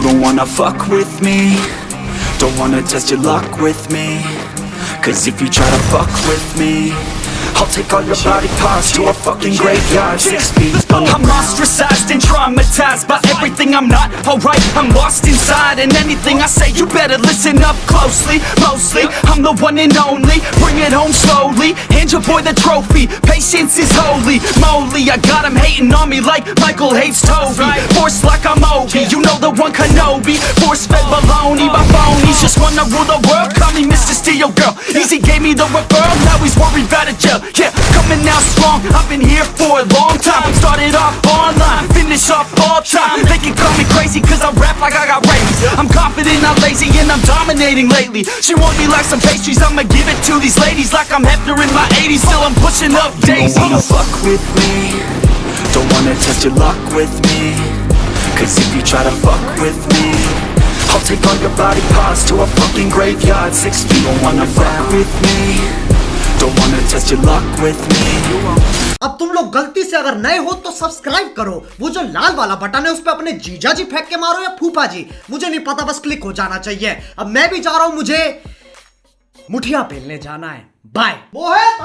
don't wanna fuck with me Don't wanna test your luck with me Cause if you try to fuck with me I'll take all your body parts to a fucking graveyard Six feet I'm ostracized and traumatized by everything I'm not alright. I'm lost inside, and anything I say, you better listen up closely. Mostly, I'm the one and only. Bring it home slowly. Hand your boy the trophy. Patience is holy. Moly, I got him hating on me like Michael hates Toby. Force like I'm You know the one Kenobi. Force fed baloney by phonies. Just wanna rule the world. Call me Mr. Steel Girl. Easy gave me the referral. Now he's worried about a jail. Yeah, coming out strong. I've been here for a long time. Started off online, finish off all time. They can call me crazy cause I rap like I got rabies. I'm confident, not lazy, and I'm dominating lately. She want me like some pastries, I'ma give it to these ladies like I'm Hefner in my 80s. Still I'm pushing up Don't wanna fuck with me Don't wanna test your luck with me Cause if you try to fuck with me I'll take all your body parts to a fucking graveyard Six feet Don't wanna fuck with me Don't wanna test your luck with me अब तुम लोग गलती से अगर नए हो तो subscribe करो वो जो लाल वाला बटन है उस पर अपने जीजा जी फेंक के मारो या फूफा जी मुझे नहीं पता बस क्लिक हो जाना चाहिए अब मैं भी जा रहा हूँ मुझे मुठिया पेलने जाना है बाय मोहित